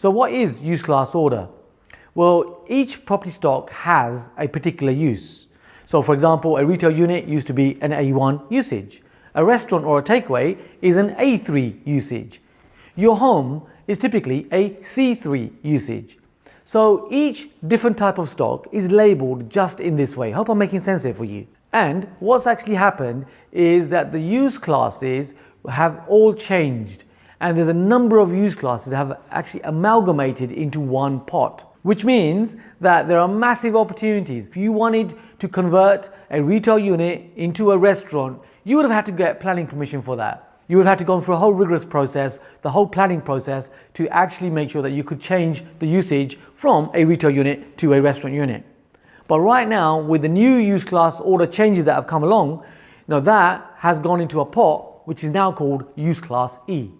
So what is use class order? Well, each property stock has a particular use. So for example, a retail unit used to be an A1 usage. A restaurant or a takeaway is an A3 usage. Your home is typically a C3 usage. So each different type of stock is labeled just in this way. Hope I'm making sense here for you. And what's actually happened is that the use classes have all changed and there's a number of use classes that have actually amalgamated into one pot which means that there are massive opportunities. If you wanted to convert a retail unit into a restaurant, you would have had to get planning permission for that. You would have had to go through a whole rigorous process, the whole planning process to actually make sure that you could change the usage from a retail unit to a restaurant unit. But right now, with the new use class order changes that have come along, now that has gone into a pot which is now called use class E.